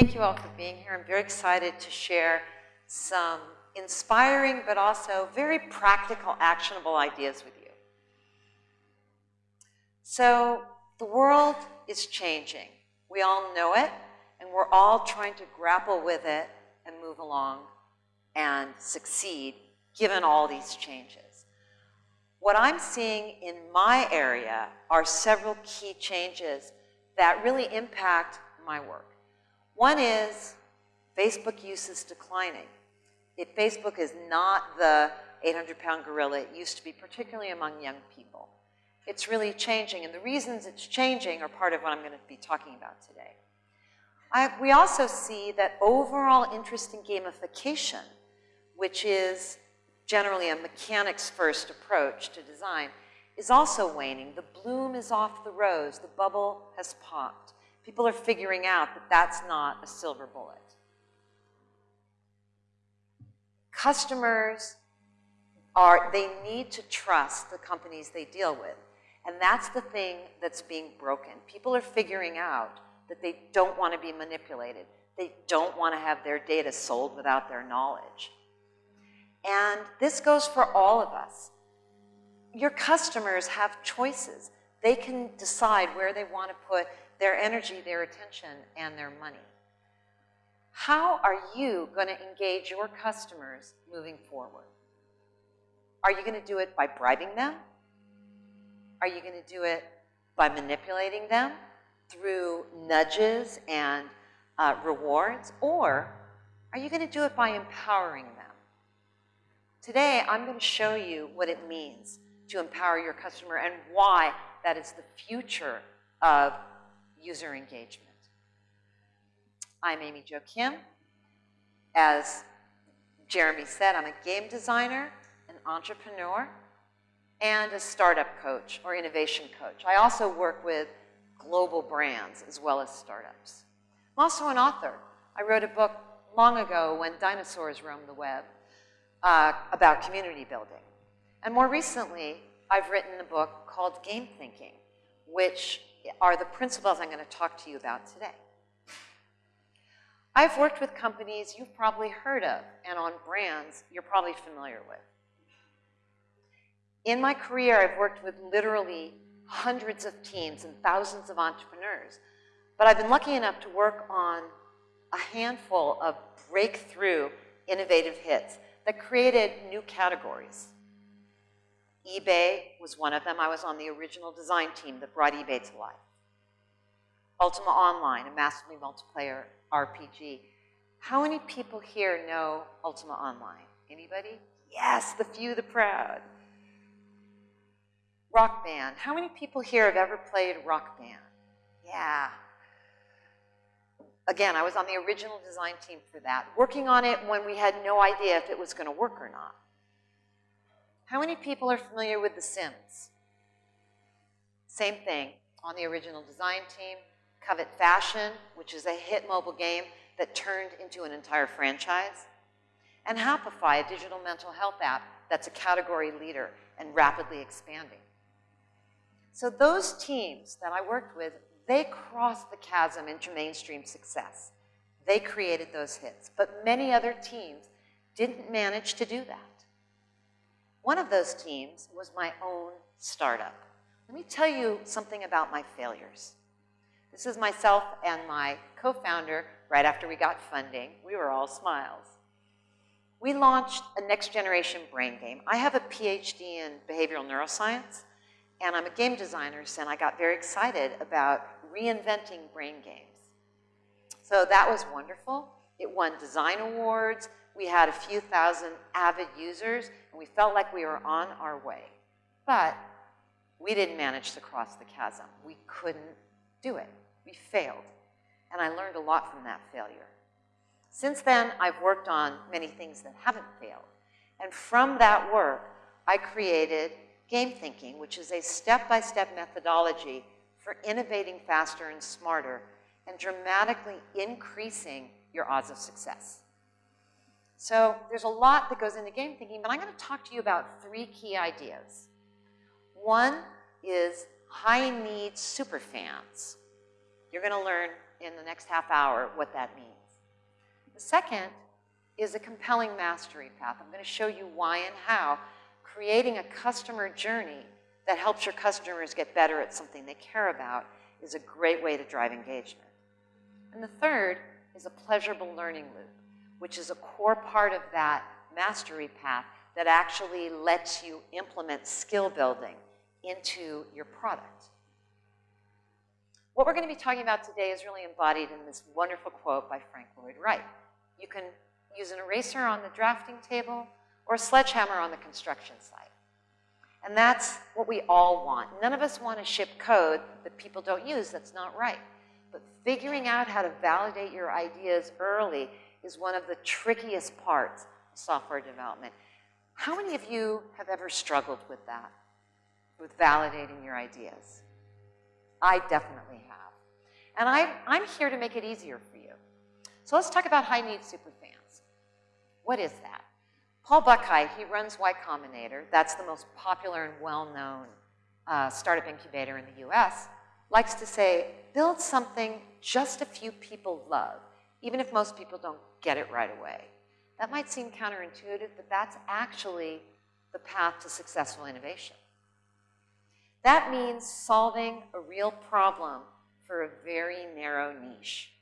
Thank you all for being here. I'm very excited to share some inspiring but also very practical, actionable ideas with you. So the world is changing. We all know it, and we're all trying to grapple with it and move along and succeed given all these changes. What I'm seeing in my area are several key changes that really impact my work. One is Facebook use is declining. If Facebook is not the 800-pound gorilla it used to be, particularly among young people. It's really changing, and the reasons it's changing are part of what I'm going to be talking about today. I, we also see that overall interest in gamification, which is generally a mechanics-first approach to design, is also waning. The bloom is off the rose. The bubble has popped. People are figuring out that that's not a silver bullet. Customers are, they need to trust the companies they deal with. And that's the thing that's being broken. People are figuring out that they don't want to be manipulated. They don't want to have their data sold without their knowledge. And this goes for all of us. Your customers have choices. They can decide where they want to put their energy, their attention, and their money. How are you going to engage your customers moving forward? Are you going to do it by bribing them? Are you going to do it by manipulating them through nudges and uh, rewards? Or are you going to do it by empowering them? Today, I'm going to show you what it means to empower your customer and why that is the future of user engagement. I'm Amy Jo Kim. As Jeremy said, I'm a game designer, an entrepreneur, and a startup coach or innovation coach. I also work with global brands as well as startups. I'm also an author. I wrote a book long ago when dinosaurs roamed the web uh, about community building. And more recently, I've written a book called Game Thinking, which are the principles I'm going to talk to you about today. I've worked with companies you've probably heard of and on brands you're probably familiar with. In my career, I've worked with literally hundreds of teams and thousands of entrepreneurs, but I've been lucky enough to work on a handful of breakthrough innovative hits that created new categories eBay was one of them. I was on the original design team that brought eBay to life. Ultima Online, a massively multiplayer RPG. How many people here know Ultima Online? Anybody? Yes, the few, the proud. Rock Band. How many people here have ever played Rock Band? Yeah. Again, I was on the original design team for that, working on it when we had no idea if it was going to work or not. How many people are familiar with The Sims? Same thing, on the original design team. Covet Fashion, which is a hit mobile game that turned into an entire franchise. And Happify, a digital mental health app that's a category leader and rapidly expanding. So those teams that I worked with, they crossed the chasm into mainstream success. They created those hits, but many other teams didn't manage to do that. One of those teams was my own startup. Let me tell you something about my failures. This is myself and my co-founder right after we got funding. We were all smiles. We launched a next generation brain game. I have a PhD in behavioral neuroscience, and I'm a game designer, so I got very excited about reinventing brain games. So that was wonderful. It won design awards. We had a few thousand avid users, and we felt like we were on our way. But we didn't manage to cross the chasm. We couldn't do it. We failed. And I learned a lot from that failure. Since then, I've worked on many things that haven't failed. And from that work, I created Game Thinking, which is a step-by-step -step methodology for innovating faster and smarter and dramatically increasing your odds of success. So there's a lot that goes into game thinking, but I'm going to talk to you about three key ideas. One is high-need superfans. You're going to learn in the next half hour what that means. The second is a compelling mastery path. I'm going to show you why and how creating a customer journey that helps your customers get better at something they care about is a great way to drive engagement. And the third is a pleasurable learning loop, which is a core part of that mastery path that actually lets you implement skill building into your product. What we're going to be talking about today is really embodied in this wonderful quote by Frank Lloyd Wright. You can use an eraser on the drafting table or a sledgehammer on the construction site. And that's what we all want. None of us want to ship code that people don't use. That's not right. But figuring out how to validate your ideas early is one of the trickiest parts of software development. How many of you have ever struggled with that, with validating your ideas? I definitely have. And I, I'm here to make it easier for you. So let's talk about high-need superfans. What is that? Paul Buchheit, he runs Y Combinator. That's the most popular and well-known uh, startup incubator in the US. Likes to say, build something just a few people love, even if most people don't get it right away. That might seem counterintuitive, but that's actually the path to successful innovation. That means solving a real problem for a very narrow niche.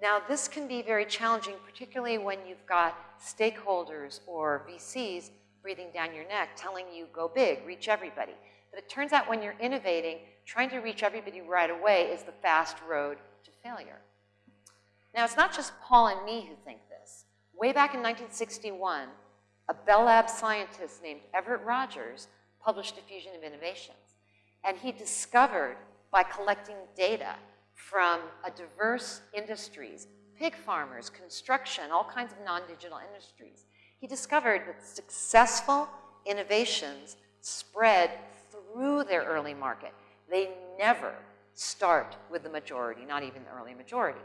Now, this can be very challenging, particularly when you've got stakeholders or VCs breathing down your neck, telling you, go big, reach everybody. But it turns out when you're innovating, trying to reach everybody right away is the fast road to failure. Now, it's not just Paul and me who think this. Way back in 1961, a Bell Lab scientist named Everett Rogers published Diffusion of Innovations. And he discovered by collecting data from a diverse industries, pig farmers, construction, all kinds of non-digital industries. He discovered that successful innovations spread through their early market. They never start with the majority, not even the early majority.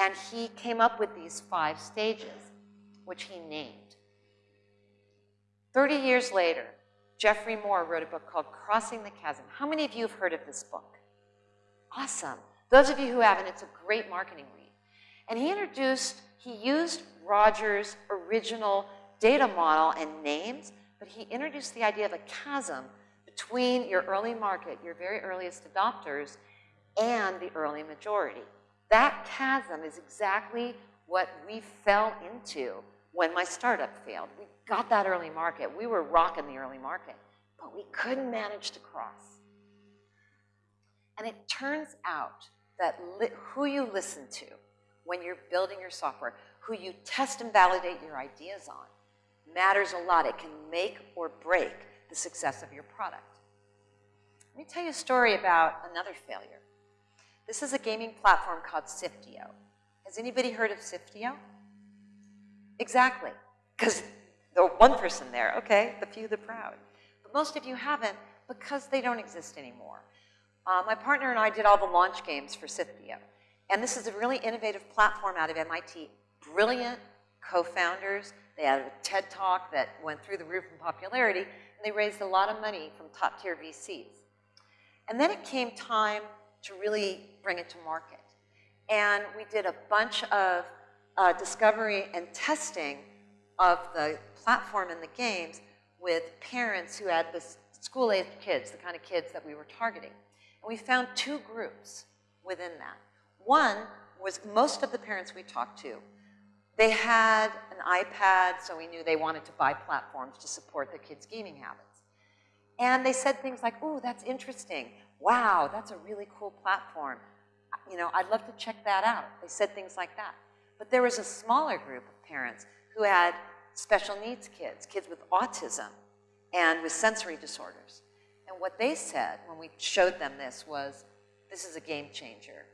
And he came up with these five stages, which he named. 30 years later, Geoffrey Moore wrote a book called Crossing the Chasm. How many of you have heard of this book? Awesome. Those of you who haven't, it's a great marketing read. And he introduced, he used Rogers' original data model and names, but he introduced the idea of a chasm between your early market, your very earliest adopters, and the early majority. That chasm is exactly what we fell into when my startup failed. We got that early market. We were rocking the early market, but we couldn't manage to cross. And it turns out that who you listen to when you're building your software, who you test and validate your ideas on, matters a lot. It can make or break the success of your product. Let me tell you a story about another failure. This is a gaming platform called Sifteo. Has anybody heard of Sifteo? Exactly, because the one person there, okay, the few, the proud. But most of you haven't because they don't exist anymore. Uh, my partner and I did all the launch games for Sifteo. And this is a really innovative platform out of MIT. Brilliant co-founders. They had a TED Talk that went through the roof in popularity, and they raised a lot of money from top-tier VCs. And then it came time to really bring it to market. And we did a bunch of uh, discovery and testing of the platform and the games with parents who had the school-aged kids, the kind of kids that we were targeting. And we found two groups within that. One was most of the parents we talked to, they had an iPad, so we knew they wanted to buy platforms to support their kids' gaming habits. And they said things like, ooh, that's interesting. Wow, that's a really cool platform. You know, I'd love to check that out. They said things like that. But there was a smaller group of parents who had special needs kids, kids with autism and with sensory disorders. And what they said when we showed them this was, this is a game changer.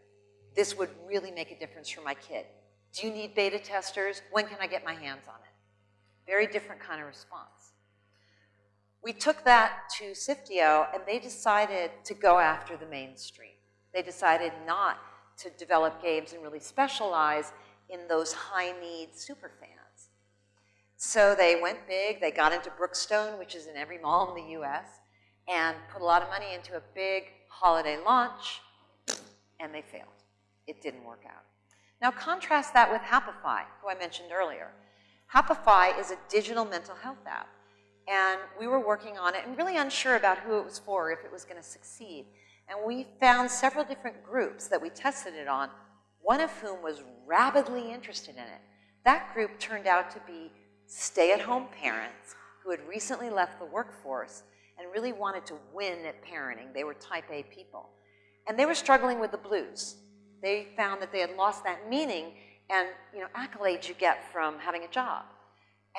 This would really make a difference for my kid. Do you need beta testers? When can I get my hands on it? Very different kind of response. We took that to Sifteo and they decided to go after the mainstream. They decided not to develop games and really specialize in those high-need super fans. So they went big. They got into Brookstone, which is in every mall in the U.S and put a lot of money into a big holiday launch, and they failed. it didn't work out. Now contrast that with Happify, who I mentioned earlier. Happify is a digital mental health app. And we were working on it and really unsure about who it was for, if it was going to succeed. And we found several different groups that we tested it on, one of whom was rabidly interested in it. That group turned out to be stay-at-home parents who had recently left the workforce and really wanted to win at parenting. They were type A people. And they were struggling with the blues. They found that they had lost that meaning and you know, accolades you get from having a job.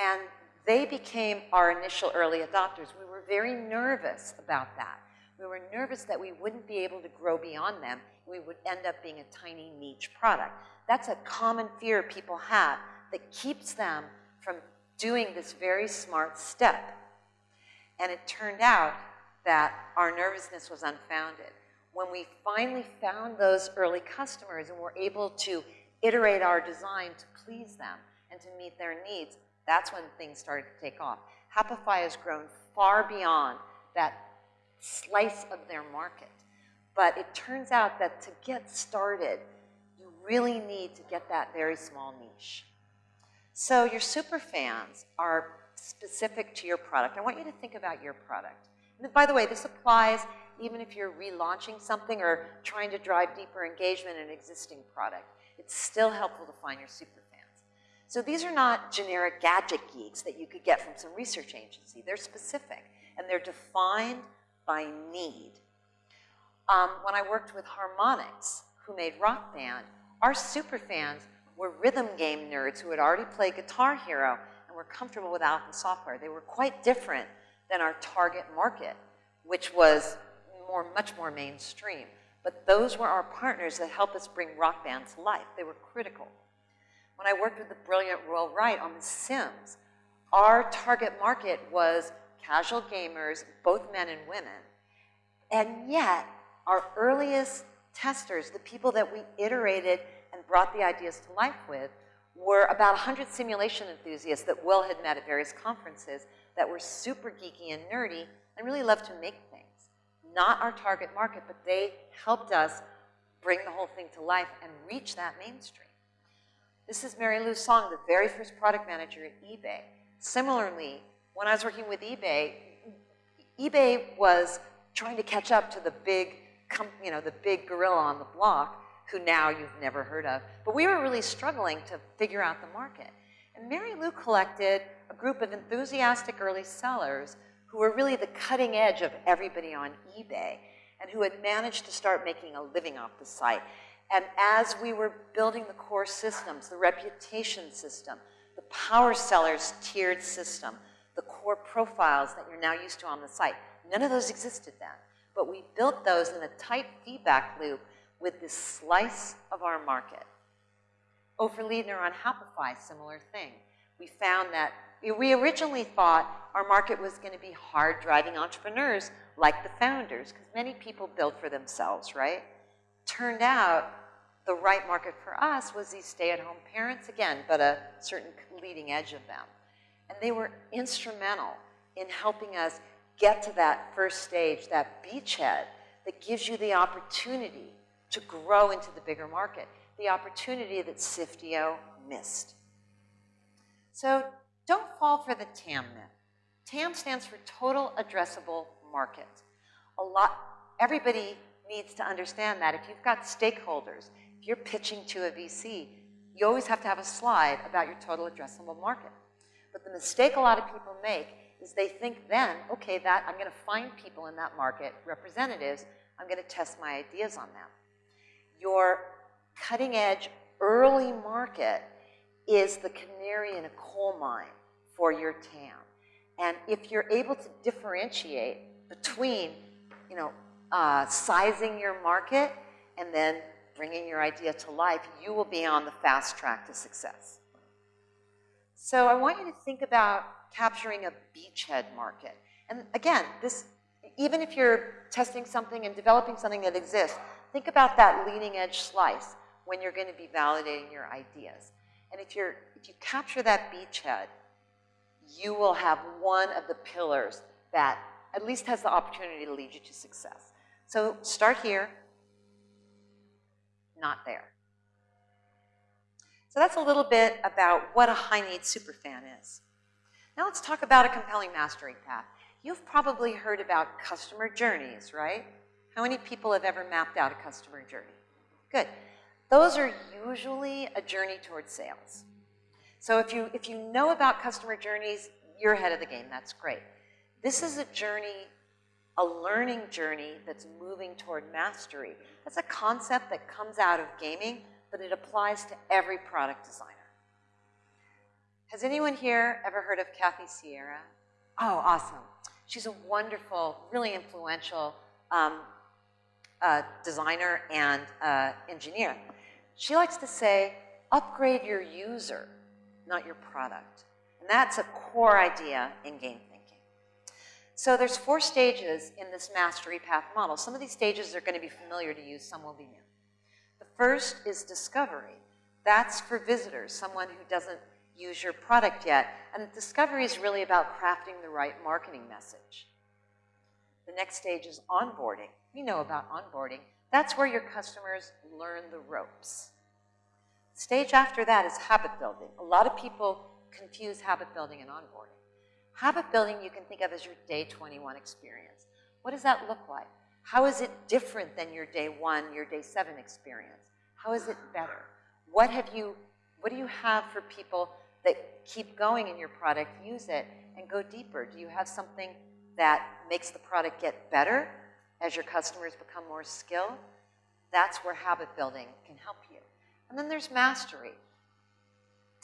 And they became our initial early adopters. We were very nervous about that. We were nervous that we wouldn't be able to grow beyond them. We would end up being a tiny niche product. That's a common fear people have that keeps them from doing this very smart step. And it turned out that our nervousness was unfounded. When we finally found those early customers and were able to iterate our design to please them and to meet their needs, that's when things started to take off. Happify has grown far beyond that slice of their market. But it turns out that to get started, you really need to get that very small niche. So your super fans are specific to your product. I want you to think about your product. And by the way, this applies even if you're relaunching something or trying to drive deeper engagement in an existing product. It's still helpful to find your super. So these are not generic gadget geeks that you could get from some research agency. They're specific, and they're defined by need. Um, when I worked with Harmonix, who made Rock Band, our super fans were rhythm game nerds who had already played Guitar Hero and were comfortable with the software. They were quite different than our target market, which was more, much more mainstream. But those were our partners that helped us bring Rock Band to life. They were critical. When I worked with the brilliant Will Wright on The Sims, our target market was casual gamers, both men and women. And yet, our earliest testers, the people that we iterated and brought the ideas to life with were about 100 simulation enthusiasts that Will had met at various conferences that were super geeky and nerdy and really loved to make things. Not our target market, but they helped us bring the whole thing to life and reach that mainstream. This is Mary Lou Song, the very first product manager at eBay. Similarly, when I was working with eBay, eBay was trying to catch up to the big, you know, the big gorilla on the block who now you've never heard of. But we were really struggling to figure out the market. And Mary Lou collected a group of enthusiastic early sellers who were really the cutting edge of everybody on eBay and who had managed to start making a living off the site. And as we were building the core systems, the reputation system, the power sellers tiered system, the core profiles that you're now used to on the site, none of those existed then. But we built those in a tight feedback loop with this slice of our market. Ofer Leidner on Happify, similar thing. We found that we originally thought our market was going to be hard-driving entrepreneurs like the founders, because many people build for themselves, right? Turned out the right market for us was these stay-at-home parents, again, but a certain leading edge of them. And they were instrumental in helping us get to that first stage, that beachhead that gives you the opportunity to grow into the bigger market, the opportunity that Sifteo missed. So don't fall for the TAM myth. TAM stands for Total Addressable Market. A lot, everybody needs to understand that if you've got stakeholders, if you're pitching to a VC, you always have to have a slide about your total addressable market. But the mistake a lot of people make is they think then, okay, that I'm going to find people in that market, representatives, I'm going to test my ideas on them your cutting edge early market is the canary in a coal mine for your TAM. And if you're able to differentiate between, you know, uh, sizing your market and then bringing your idea to life, you will be on the fast track to success. So I want you to think about capturing a beachhead market. And again, this, even if you're testing something and developing something that exists, Think about that leading edge slice when you're going to be validating your ideas. And if, you're, if you capture that beachhead, you will have one of the pillars that at least has the opportunity to lead you to success. So start here, not there. So that's a little bit about what a high-need superfan is. Now let's talk about a compelling mastery path. You've probably heard about customer journeys, right? How many people have ever mapped out a customer journey? Good. Those are usually a journey towards sales. So if you, if you know about customer journeys, you're ahead of the game. That's great. This is a journey, a learning journey that's moving toward mastery. That's a concept that comes out of gaming, but it applies to every product designer. Has anyone here ever heard of Kathy Sierra? Oh, awesome. She's a wonderful, really influential um, uh, designer and uh, engineer. She likes to say, upgrade your user, not your product. And that's a core idea in game. So there's four stages in this mastery path model. Some of these stages are going to be familiar to you, some will be new. The first is discovery. That's for visitors, someone who doesn't use your product yet. And discovery is really about crafting the right marketing message. The next stage is onboarding. We know about onboarding. That's where your customers learn the ropes. Stage after that is habit building. A lot of people confuse habit building and onboarding. Habit building you can think of as your day 21 experience. What does that look like? How is it different than your day one, your day seven experience? How is it better? What have you, what do you have for people that keep going in your product, use it, and go deeper? Do you have something that makes the product get better as your customers become more skilled? That's where habit building can help you. And then there's mastery.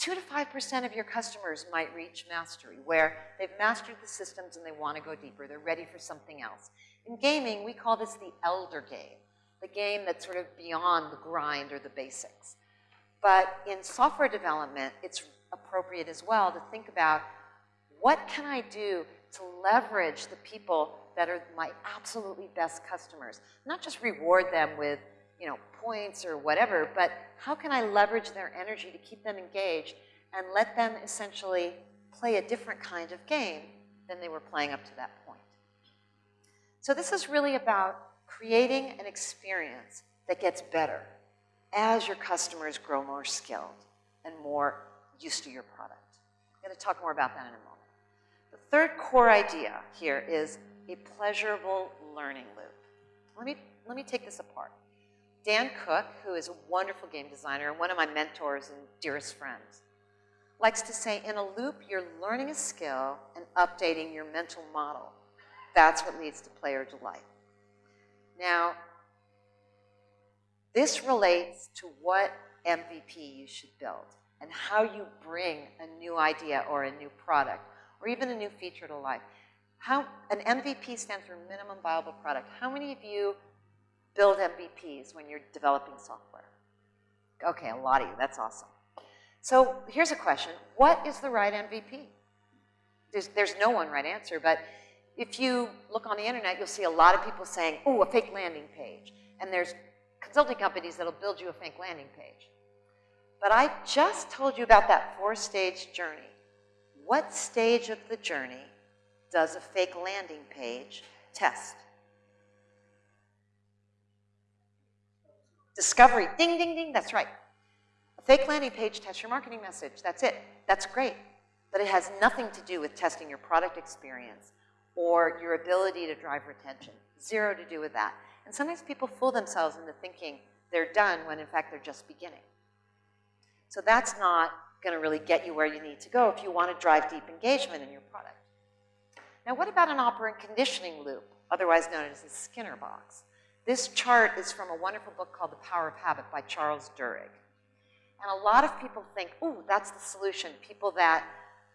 2 to 5% of your customers might reach mastery, where they've mastered the systems and they want to go deeper. They're ready for something else. In gaming, we call this the elder game, the game that's sort of beyond the grind or the basics. But in software development, it's appropriate as well to think about what can I do to leverage the people that are my absolutely best customers. Not just reward them with, you know, points or whatever, but how can I leverage their energy to keep them engaged and let them essentially play a different kind of game than they were playing up to that point. So this is really about creating an experience that gets better as your customers grow more skilled and more used to your product. I'm going to talk more about that in a moment. The third core idea here is a pleasurable learning loop. Let me, let me take this apart. Dan Cook, who is a wonderful game designer and one of my mentors and dearest friends, likes to say, in a loop, you're learning a skill and updating your mental model. That's what leads to player delight. Now, this relates to what MVP you should build and how you bring a new idea or a new product or even a new feature to life. How, an MVP stands for minimum viable product. How many of you build MVPs when you're developing software? Okay, a lot of you, that's awesome. So here's a question, what is the right MVP? There's, there's no one right answer, but if you look on the internet, you'll see a lot of people saying, oh, a fake landing page. And there's consulting companies that'll build you a fake landing page. But I just told you about that four-stage journey. What stage of the journey does a fake landing page test? Discovery, ding, ding, ding, that's right. A fake landing page tests your marketing message, that's it. That's great. But it has nothing to do with testing your product experience or your ability to drive retention. Zero to do with that. And sometimes people fool themselves into thinking they're done when in fact they're just beginning. So that's not going to really get you where you need to go if you want to drive deep engagement in your product. Now, what about an operant conditioning loop, otherwise known as the Skinner box? This chart is from a wonderful book called The Power of Habit by Charles Duhigg. And a lot of people think, ooh, that's the solution. People that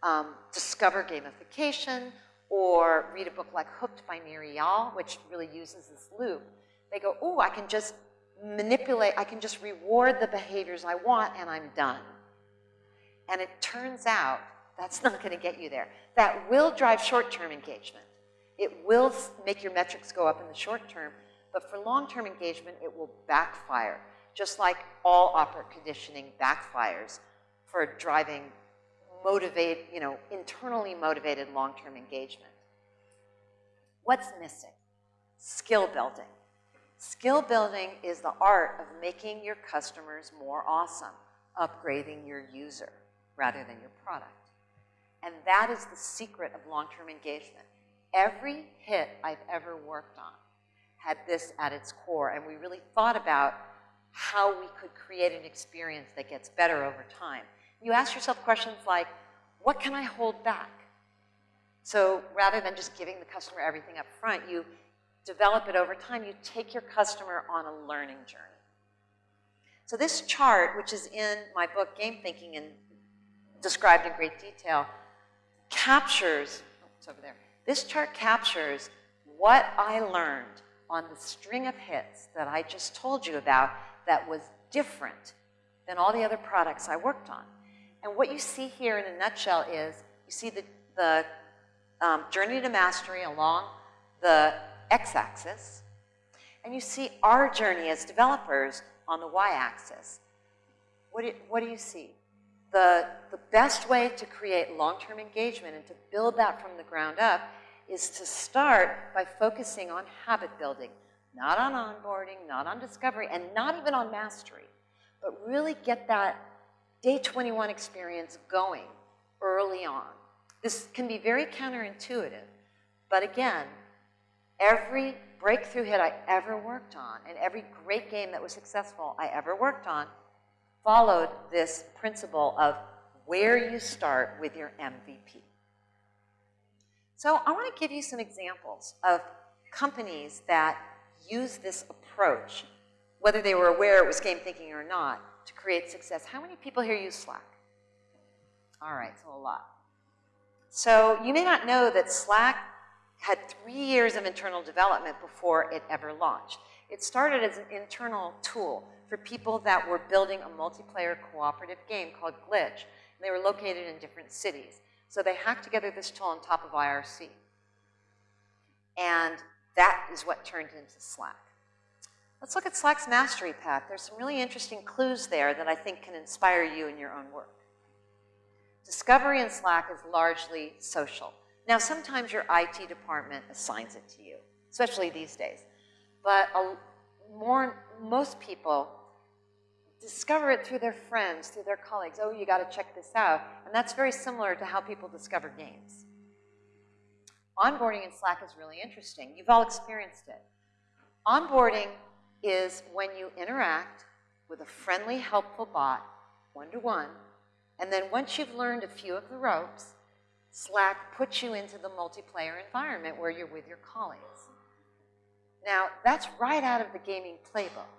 um, discover gamification or read a book like Hooked by Nir Eyal, which really uses this loop, they go, ooh, I can just manipulate, I can just reward the behaviors I want and I'm done. And it turns out that's not going to get you there. That will drive short-term engagement. It will make your metrics go up in the short term, but for long-term engagement, it will backfire, just like all operant conditioning backfires for driving motivate, you know, internally motivated long-term engagement. What's missing? Skill building. Skill building is the art of making your customers more awesome, upgrading your user rather than your product. And that is the secret of long-term engagement. Every hit I've ever worked on had this at its core, and we really thought about how we could create an experience that gets better over time. You ask yourself questions like, what can I hold back? So rather than just giving the customer everything up front, you develop it over time. You take your customer on a learning journey. So this chart, which is in my book, Game Thinking, and described in great detail, captures, oh, it's over there. This chart captures what I learned on the string of hits that I just told you about that was different than all the other products I worked on. And what you see here in a nutshell is you see the, the um, journey to mastery along the x-axis, and you see our journey as developers on the y-axis. What, what do you see? The, the best way to create long-term engagement and to build that from the ground up is to start by focusing on habit building, not on onboarding, not on discovery, and not even on mastery, but really get that day 21 experience going early on. This can be very counterintuitive, but again, every breakthrough hit I ever worked on and every great game that was successful I ever worked on followed this principle of where you start with your MVP. So I want to give you some examples of companies that use this approach, whether they were aware it was game thinking or not, to create success. How many people here use Slack? All right, so a lot. So you may not know that Slack had three years of internal development before it ever launched. It started as an internal tool for people that were building a multiplayer cooperative game called Glitch. And they were located in different cities. So they hacked together this tool on top of IRC. And that is what turned into Slack. Let's look at Slack's mastery path. There's some really interesting clues there that I think can inspire you in your own work. Discovery in Slack is largely social. Now, sometimes your IT department assigns it to you, especially these days. But a, more, most people discover it through their friends, through their colleagues. Oh, you got to check this out. And that's very similar to how people discover games. Onboarding in Slack is really interesting. You've all experienced it. Onboarding is when you interact with a friendly, helpful bot, one-to-one, -one, and then once you've learned a few of the ropes, Slack puts you into the multiplayer environment where you're with your colleagues. Now, that's right out of the gaming playbook.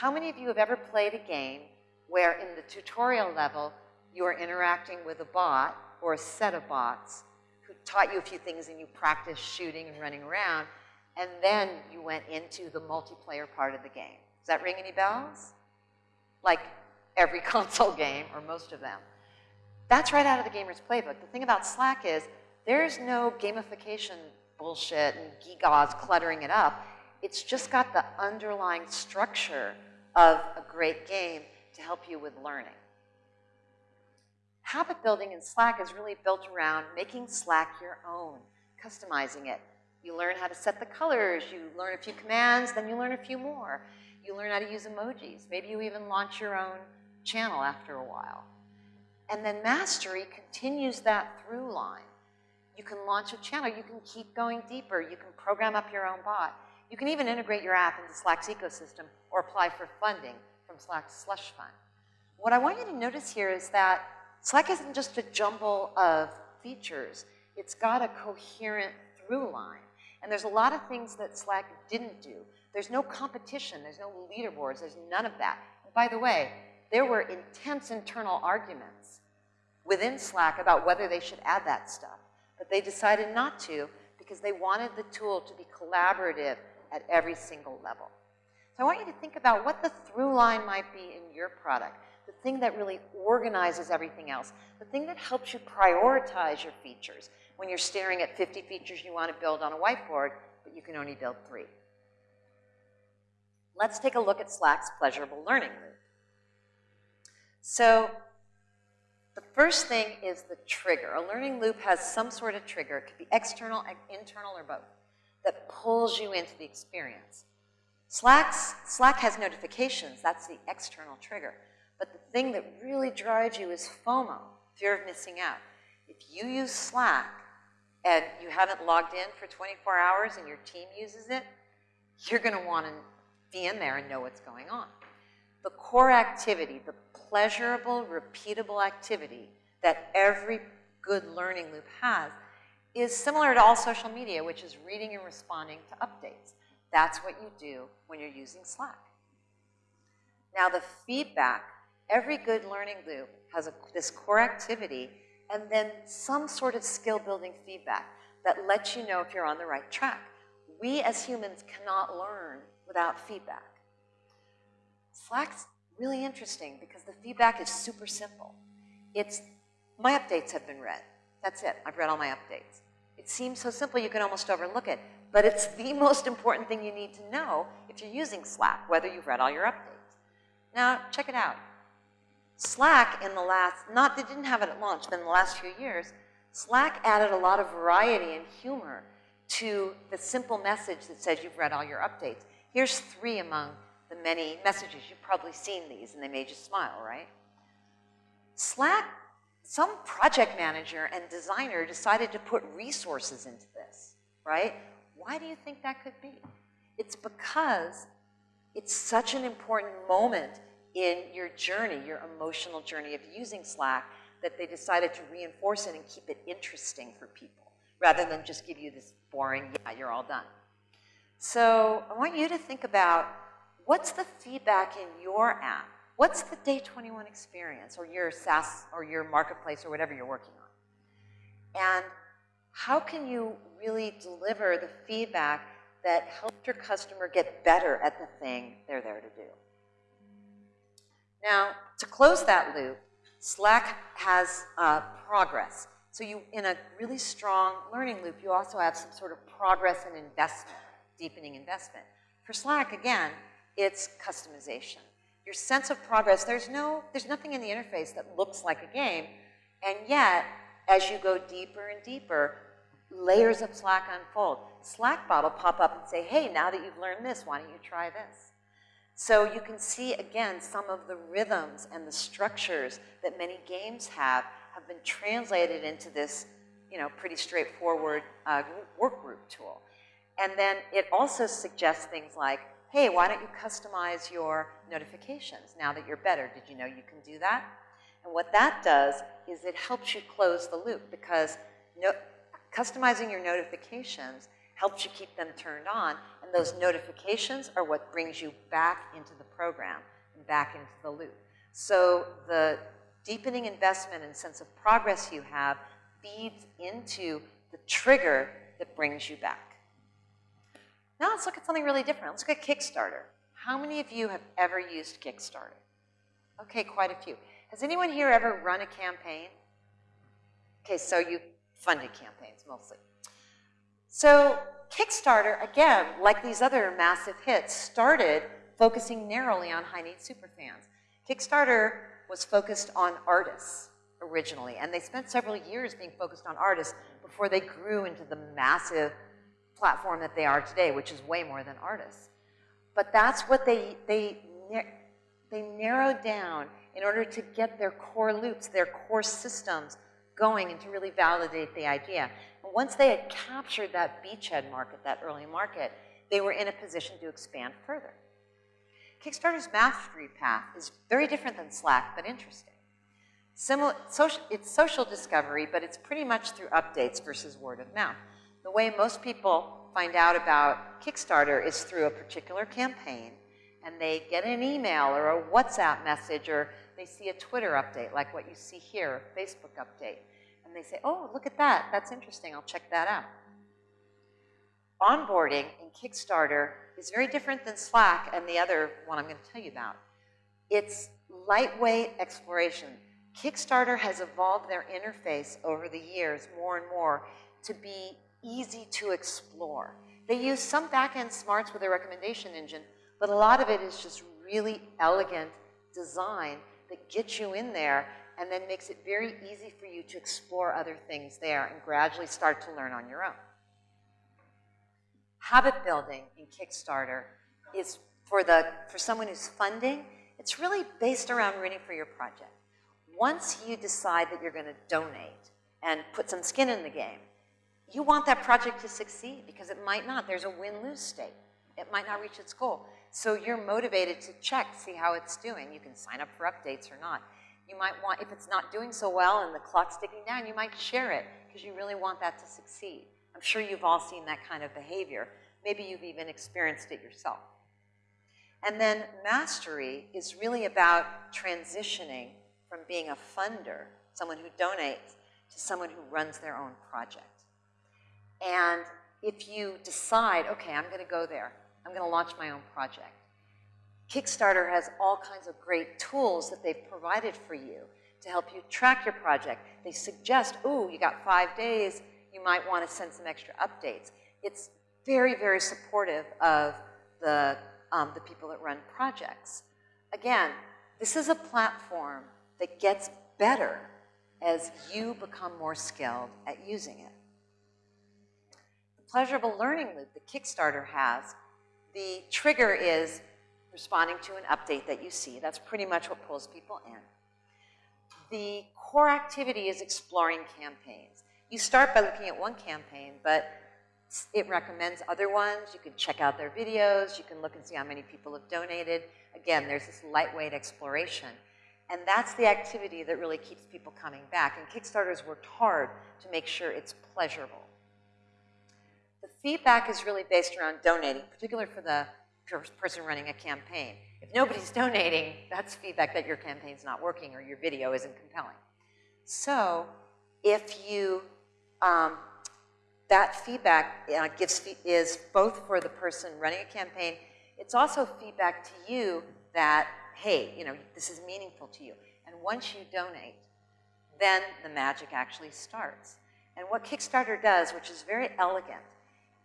How many of you have ever played a game where in the tutorial level you are interacting with a bot or a set of bots who taught you a few things and you practiced shooting and running around, and then you went into the multiplayer part of the game? Does that ring any bells? Like every console game, or most of them. That's right out of the gamer's playbook. The thing about Slack is there's no gamification bullshit and gigas cluttering it up. It's just got the underlying structure of a great game to help you with learning. Habit building in Slack is really built around making Slack your own, customizing it. You learn how to set the colors, you learn a few commands, then you learn a few more. You learn how to use emojis. Maybe you even launch your own channel after a while. And then mastery continues that through line. You can launch a channel, you can keep going deeper, you can program up your own bot. You can even integrate your app into Slack's ecosystem or apply for funding from Slack's slush fund. What I want you to notice here is that Slack isn't just a jumble of features. It's got a coherent through line. And there's a lot of things that Slack didn't do. There's no competition. There's no leaderboards. There's none of that. And by the way, there were intense internal arguments within Slack about whether they should add that stuff. But they decided not to because they wanted the tool to be collaborative at every single level. So I want you to think about what the through line might be in your product, the thing that really organizes everything else, the thing that helps you prioritize your features when you're staring at 50 features you want to build on a whiteboard, but you can only build three. Let's take a look at Slack's pleasurable learning loop. So the first thing is the trigger. A learning loop has some sort of trigger. It could be external, internal, or both that pulls you into the experience. Slack's, Slack has notifications, that's the external trigger. But the thing that really drives you is FOMO, fear of missing out. If you use Slack and you haven't logged in for 24 hours and your team uses it, you're going to want to be in there and know what's going on. The core activity, the pleasurable, repeatable activity that every good learning loop has is similar to all social media, which is reading and responding to updates. That's what you do when you're using Slack. Now the feedback, every good learning loop has a, this core activity and then some sort of skill building feedback that lets you know if you're on the right track. We as humans cannot learn without feedback. Slack's really interesting because the feedback is super simple. It's, my updates have been read. That's it, I've read all my updates. It seems so simple you can almost overlook it, but it's the most important thing you need to know if you're using Slack, whether you've read all your updates. Now, check it out. Slack in the last, not, they didn't have it at launch, but in the last few years, Slack added a lot of variety and humor to the simple message that says you've read all your updates. Here's three among the many messages. You've probably seen these and they made you smile, right? Slack, some project manager and designer decided to put resources into this, right? Why do you think that could be? It's because it's such an important moment in your journey, your emotional journey of using Slack, that they decided to reinforce it and keep it interesting for people, rather than just give you this boring, yeah, you're all done. So I want you to think about what's the feedback in your app? What's the day 21 experience or your SaaS or your marketplace or whatever you're working on? And how can you really deliver the feedback that helps your customer get better at the thing they're there to do? Now, to close that loop, Slack has uh, progress. So you, in a really strong learning loop, you also have some sort of progress and investment, deepening investment. For Slack, again, it's customization. Your sense of progress, there's, no, there's nothing in the interface that looks like a game, and yet, as you go deeper and deeper, layers of Slack unfold. Slack will pop up and say, hey, now that you've learned this, why don't you try this? So you can see, again, some of the rhythms and the structures that many games have have been translated into this, you know, pretty straightforward uh, work group tool. And then it also suggests things like, hey, why don't you customize your notifications now that you're better? Did you know you can do that? And what that does is it helps you close the loop because no, customizing your notifications helps you keep them turned on, and those notifications are what brings you back into the program and back into the loop. So the deepening investment and sense of progress you have feeds into the trigger that brings you back. Now let's look at something really different. Let's look at Kickstarter. How many of you have ever used Kickstarter? Okay, quite a few. Has anyone here ever run a campaign? Okay, so you funded campaigns mostly. So Kickstarter, again, like these other massive hits, started focusing narrowly on high-need superfans. Kickstarter was focused on artists originally, and they spent several years being focused on artists before they grew into the massive platform that they are today, which is way more than artists. But that's what they, they, they narrowed down in order to get their core loops, their core systems going and to really validate the idea. And once they had captured that beachhead market, that early market, they were in a position to expand further. Kickstarter's mastery path is very different than Slack, but interesting. Similar, social, it's social discovery, but it's pretty much through updates versus word of mouth. The way most people find out about Kickstarter is through a particular campaign, and they get an email or a WhatsApp message, or they see a Twitter update, like what you see here, a Facebook update and they say, oh, look at that, that's interesting, I'll check that out. Onboarding in Kickstarter is very different than Slack and the other one I'm going to tell you about. It's lightweight exploration. Kickstarter has evolved their interface over the years more and more to be easy to explore. They use some back-end smarts with their recommendation engine, but a lot of it is just really elegant design that gets you in there and then makes it very easy for you to explore other things there and gradually start to learn on your own. Habit building in Kickstarter is for, the, for someone who's funding It's really based around rooting for your project. Once you decide that you're going to donate and put some skin in the game, you want that project to succeed because it might not. There's a win-lose state. It might not reach its goal. So you're motivated to check, see how it's doing. You can sign up for updates or not. You might want, if it's not doing so well and the clock's ticking down, you might share it because you really want that to succeed. I'm sure you've all seen that kind of behavior. Maybe you've even experienced it yourself. And then mastery is really about transitioning from being a funder, someone who donates, to someone who runs their own project. And if you decide, okay, I'm going to go there, I'm going to launch my own project. Kickstarter has all kinds of great tools that they've provided for you to help you track your project. They suggest, oh, you got five days, you might want to send some extra updates. It's very, very supportive of the, um, the people that run projects. Again, this is a platform that gets better as you become more skilled at using it. Pleasurable learning loop that Kickstarter has, the trigger is responding to an update that you see. That's pretty much what pulls people in. The core activity is exploring campaigns. You start by looking at one campaign, but it recommends other ones. You can check out their videos. You can look and see how many people have donated. Again, there's this lightweight exploration. And that's the activity that really keeps people coming back. And Kickstarter's worked hard to make sure it's pleasurable. The feedback is really based around donating, particularly for the person running a campaign. If nobody's donating, that's feedback that your campaign's not working or your video isn't compelling. So if you, um, that feedback uh, gives is both for the person running a campaign, it's also feedback to you that hey, you know, this is meaningful to you. And once you donate, then the magic actually starts. And what Kickstarter does, which is very elegant,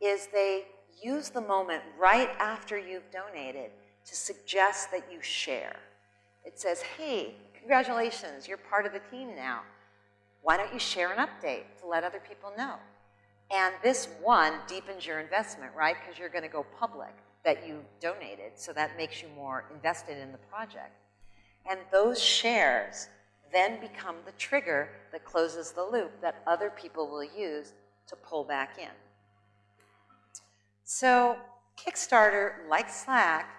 is they use the moment right after you've donated to suggest that you share. It says, hey, congratulations, you're part of the team now. Why don't you share an update to let other people know? And this one deepens your investment, right? Because you're going to go public that you donated, so that makes you more invested in the project. And those shares then become the trigger that closes the loop that other people will use to pull back in. So Kickstarter, like Slack,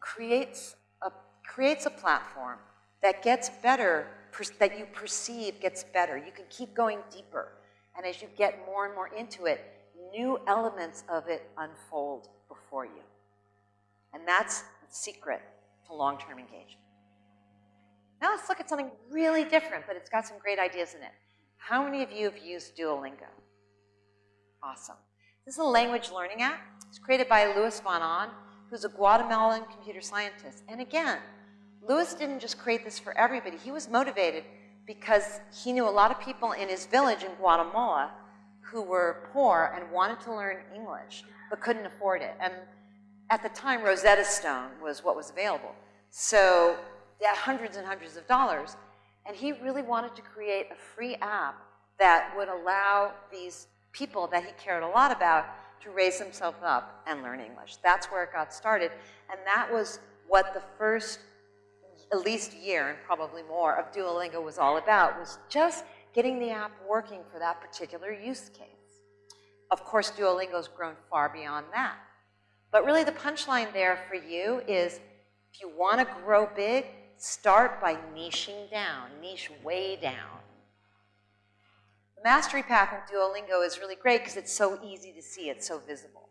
creates a, creates a platform that gets better, that you perceive gets better. You can keep going deeper. And as you get more and more into it, new elements of it unfold before you. And that's the secret to long-term engagement. Now let's look at something really different, but it's got some great ideas in it. How many of you have used Duolingo? Awesome. This is a language learning app. It's created by Luis von Ahn, who's a Guatemalan computer scientist. And again, Luis didn't just create this for everybody. He was motivated because he knew a lot of people in his village in Guatemala who were poor and wanted to learn English but couldn't afford it. And at the time, Rosetta Stone was what was available. So had hundreds and hundreds of dollars. And he really wanted to create a free app that would allow these people that he cared a lot about to raise himself up and learn English. That's where it got started. And that was what the first at least year and probably more of Duolingo was all about, was just getting the app working for that particular use case. Of course, Duolingo's grown far beyond that. But really the punchline there for you is if you want to grow big, start by niching down, niche way down. Mastery path in Duolingo is really great because it's so easy to see, it's so visible.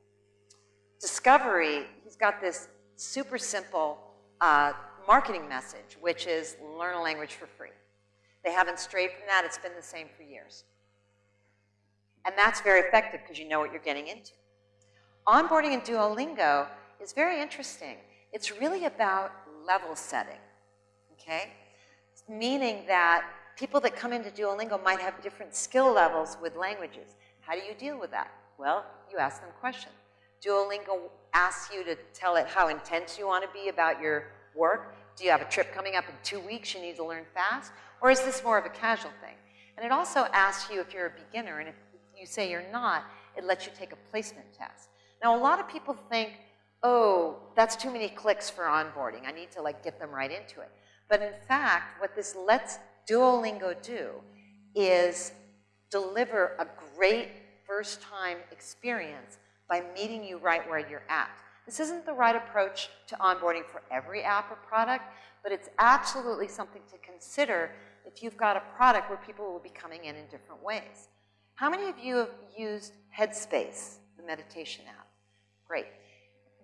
Discovery, he's got this super simple uh, marketing message, which is learn a language for free. They haven't strayed from that, it's been the same for years. And that's very effective because you know what you're getting into. Onboarding in Duolingo is very interesting. It's really about level setting, okay? Meaning that people that come into Duolingo might have different skill levels with languages. How do you deal with that? Well, you ask them questions. Duolingo asks you to tell it how intense you want to be about your work. Do you have a trip coming up in two weeks you need to learn fast? Or is this more of a casual thing? And it also asks you if you're a beginner, and if you say you're not, it lets you take a placement test. Now, a lot of people think, oh, that's too many clicks for onboarding. I need to like get them right into it. But in fact, what this lets Duolingo do is deliver a great first time experience by meeting you right where you're at. This isn't the right approach to onboarding for every app or product, but it's absolutely something to consider if you've got a product where people will be coming in in different ways. How many of you have used Headspace, the meditation app? Great.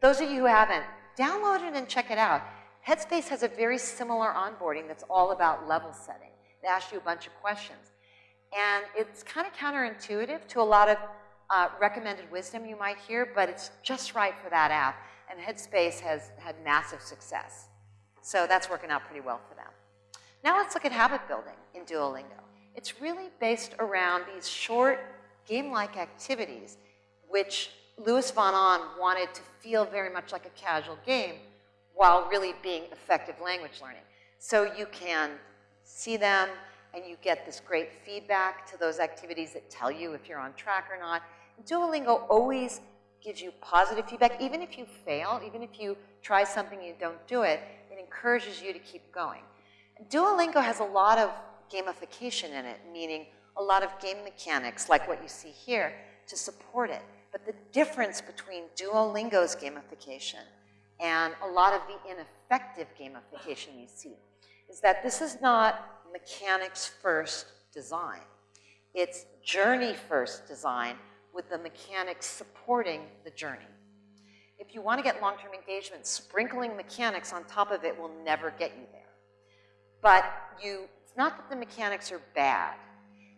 Those of you who haven't, download it and check it out. Headspace has a very similar onboarding that's all about level setting. It asks you a bunch of questions. And it's kind of counterintuitive to a lot of uh, recommended wisdom you might hear, but it's just right for that app. And Headspace has had massive success. So that's working out pretty well for them. Now let's look at habit building in Duolingo. It's really based around these short game-like activities, which Luis von Ahn wanted to feel very much like a casual game while really being effective language learning. So you can see them and you get this great feedback to those activities that tell you if you're on track or not. Duolingo always gives you positive feedback. Even if you fail, even if you try something and you don't do it, it encourages you to keep going. Duolingo has a lot of gamification in it, meaning a lot of game mechanics like what you see here to support it. But the difference between Duolingo's gamification and a lot of the ineffective gamification you see is that this is not mechanics first design. It's journey first design with the mechanics supporting the journey. If you want to get long-term engagement, sprinkling mechanics on top of it will never get you there. But you, it's not that the mechanics are bad.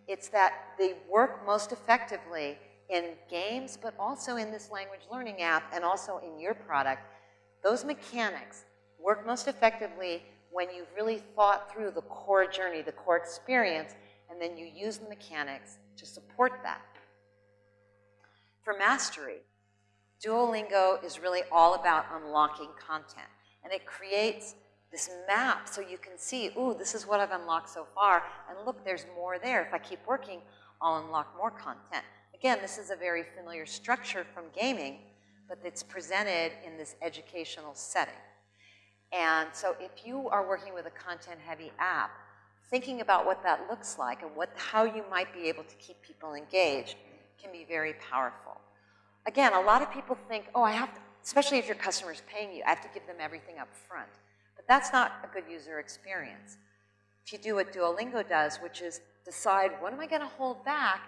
It's that they work most effectively in games, but also in this language learning app and also in your product. Those mechanics work most effectively when you've really thought through the core journey, the core experience, and then you use the mechanics to support that. For mastery, Duolingo is really all about unlocking content. And it creates this map so you can see, ooh, this is what I've unlocked so far. And look, there's more there. If I keep working, I'll unlock more content. Again, this is a very familiar structure from gaming, but it's presented in this educational setting. And so if you are working with a content-heavy app, thinking about what that looks like and what, how you might be able to keep people engaged can be very powerful. Again, a lot of people think, oh, I have to, especially if your customer is paying you, I have to give them everything up front. But that's not a good user experience. If you do what Duolingo does, which is decide what am I going to hold back,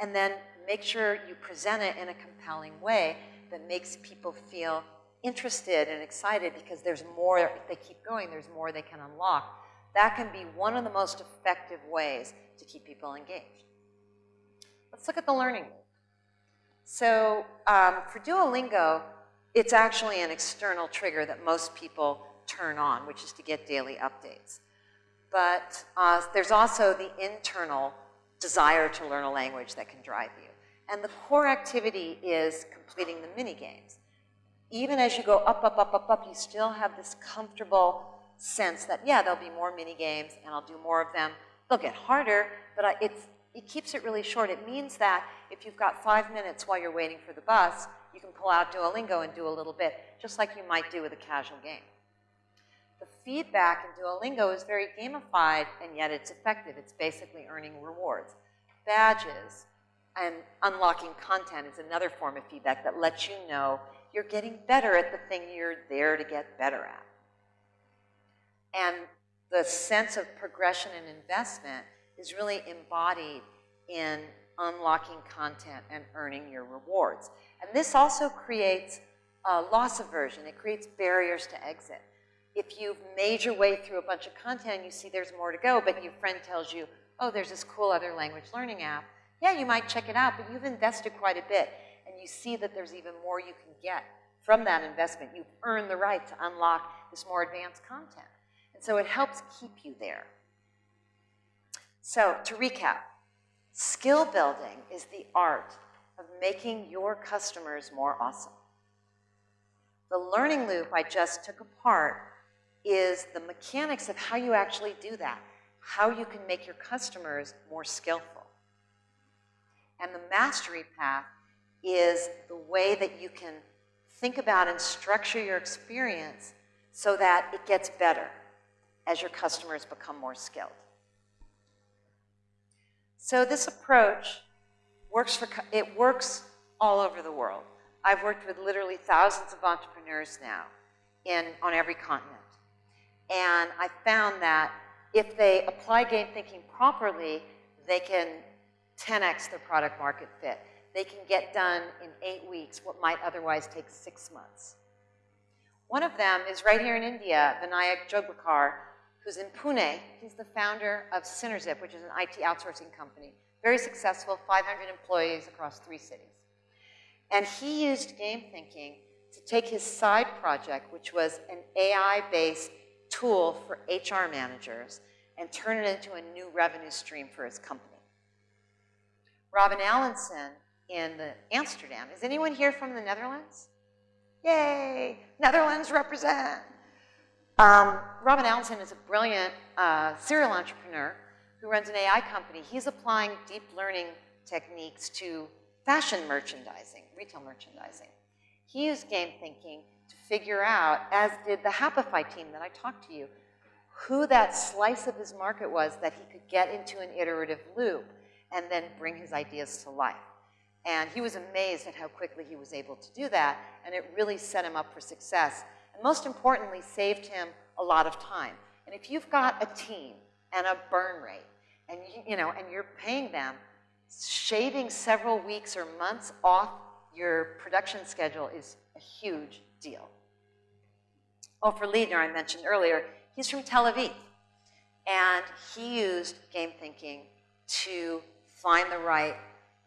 and then make sure you present it in a compelling way that makes people feel interested and excited because there's more, if they keep going, there's more they can unlock. That can be one of the most effective ways to keep people engaged. Let's look at the learning loop. So um, for Duolingo, it's actually an external trigger that most people turn on, which is to get daily updates. But uh, there's also the internal desire to learn a language that can drive you. And the core activity is completing the mini games. Even as you go up, up, up, up, up, you still have this comfortable sense that, yeah, there'll be more mini games and I'll do more of them. They'll get harder, but I, it's, it keeps it really short. It means that if you've got five minutes while you're waiting for the bus, you can pull out Duolingo and do a little bit, just like you might do with a casual game. The feedback in Duolingo is very gamified, and yet it's effective. It's basically earning rewards. Badges and unlocking content is another form of feedback that lets you know you're getting better at the thing you're there to get better at. And the sense of progression and investment is really embodied in unlocking content and earning your rewards. And this also creates a loss aversion. It creates barriers to exit. If you've made your way through a bunch of content you see there's more to go, but your friend tells you, oh, there's this cool other language learning app, yeah, you might check it out, but you've invested quite a bit you see that there's even more you can get from that investment. You've earned the right to unlock this more advanced content. And so it helps keep you there. So to recap, skill building is the art of making your customers more awesome. The learning loop I just took apart is the mechanics of how you actually do that, how you can make your customers more skillful. And the mastery path is the way that you can think about and structure your experience so that it gets better as your customers become more skilled. So this approach works for, it works all over the world. I've worked with literally thousands of entrepreneurs now in, on every continent. And I found that if they apply game thinking properly, they can 10x their product market fit. They can get done in eight weeks what might otherwise take six months. One of them is right here in India, Vinayak Joglekar, who's in Pune. He's the founder of Synerzip, which is an IT outsourcing company. Very successful, 500 employees across three cities. And he used game thinking to take his side project, which was an AI-based tool for HR managers, and turn it into a new revenue stream for his company. Robin Allenson in Amsterdam. Is anyone here from the Netherlands? Yay, Netherlands represent. Um, Robin Allenson is a brilliant uh, serial entrepreneur who runs an AI company. He's applying deep learning techniques to fashion merchandising, retail merchandising. He used game thinking to figure out, as did the Happify team that I talked to you, who that slice of his market was that he could get into an iterative loop and then bring his ideas to life. And he was amazed at how quickly he was able to do that, and it really set him up for success. And most importantly, saved him a lot of time. And if you've got a team and a burn rate, and you, you know, and you're paying them, shaving several weeks or months off your production schedule is a huge deal. Ofer Leidner, I mentioned earlier, he's from Tel Aviv. And he used game thinking to find the right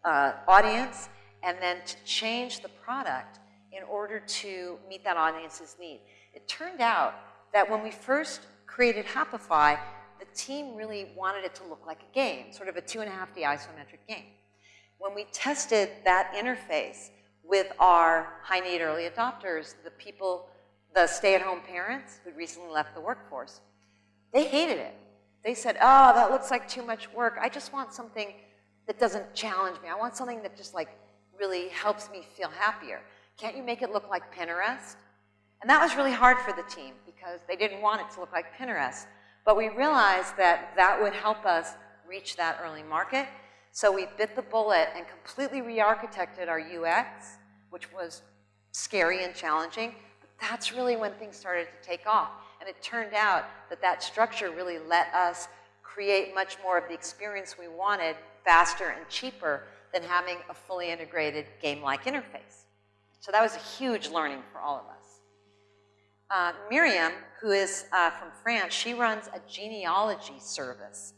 uh, audience and then to change the product in order to meet that audience's need. It turned out that when we first created Happify, the team really wanted it to look like a game, sort of a two and a half D isometric game. When we tested that interface with our high need early adopters, the people, the stay-at-home parents who'd recently left the workforce, they hated it. They said, oh, that looks like too much work. I just want something that doesn't challenge me. I want something that just like really helps me feel happier. Can't you make it look like Pinterest? And that was really hard for the team because they didn't want it to look like Pinterest. But we realized that that would help us reach that early market. So we bit the bullet and completely re-architected our UX, which was scary and challenging. But that's really when things started to take off. And it turned out that that structure really let us create much more of the experience we wanted faster and cheaper than having a fully integrated game-like interface. So that was a huge learning for all of us. Uh, Miriam, who is uh, from France, she runs a genealogy service.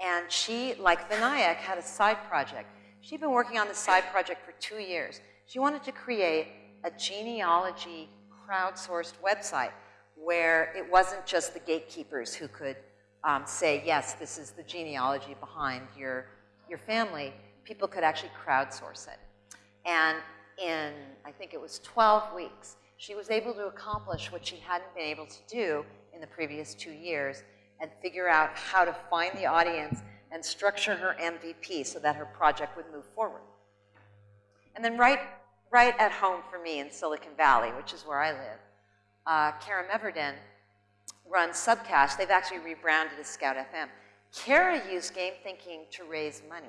And she, like Vinayak, had a side project. She'd been working on this side project for two years. She wanted to create a genealogy crowdsourced website where it wasn't just the gatekeepers who could um, say, yes, this is the genealogy behind your your family, people could actually crowdsource it. And in, I think it was 12 weeks, she was able to accomplish what she hadn't been able to do in the previous two years and figure out how to find the audience and structure her MVP so that her project would move forward. And then right, right at home for me in Silicon Valley, which is where I live, uh, Kara Meverden runs Subcast. They've actually rebranded as Scout FM. Kara used game thinking to raise money.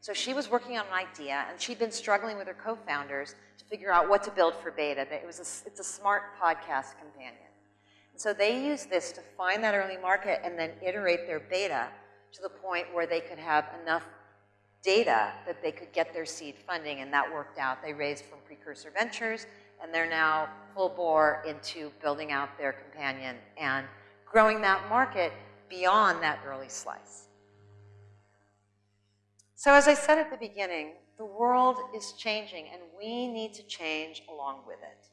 So she was working on an idea, and she'd been struggling with her co-founders to figure out what to build for beta. It was a, it's a smart podcast companion. And so they used this to find that early market and then iterate their beta to the point where they could have enough data that they could get their seed funding, and that worked out. They raised from Precursor Ventures, and they're now full bore into building out their companion and growing that market beyond that early slice. So as I said at the beginning, the world is changing and we need to change along with it.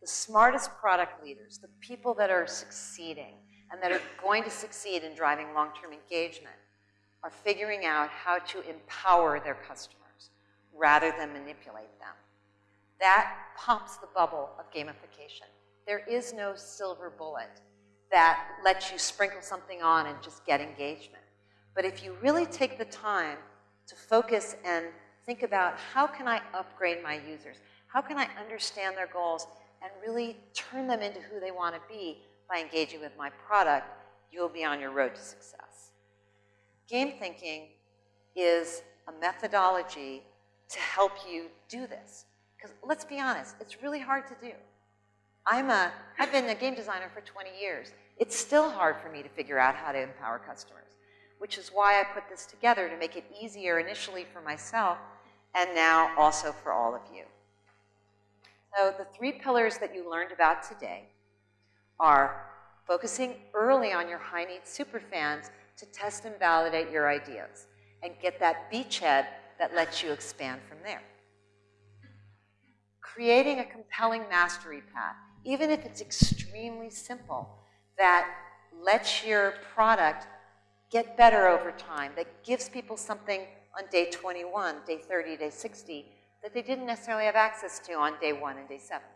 The smartest product leaders, the people that are succeeding and that are going to succeed in driving long-term engagement are figuring out how to empower their customers rather than manipulate them. That pops the bubble of gamification. There is no silver bullet that lets you sprinkle something on and just get engagement. But if you really take the time to focus and think about how can I upgrade my users? How can I understand their goals and really turn them into who they want to be by engaging with my product? You'll be on your road to success. Game thinking is a methodology to help you do this. Because let's be honest, it's really hard to do. I'm a, I've been a game designer for 20 years. It's still hard for me to figure out how to empower customers, which is why I put this together to make it easier initially for myself and now also for all of you. So the three pillars that you learned about today are focusing early on your high-needs superfans to test and validate your ideas and get that beachhead that lets you expand from there. Creating a compelling mastery path, even if it's extremely simple, that lets your product get better over time, that gives people something on day 21, day 30, day 60, that they didn't necessarily have access to on day one and day seven.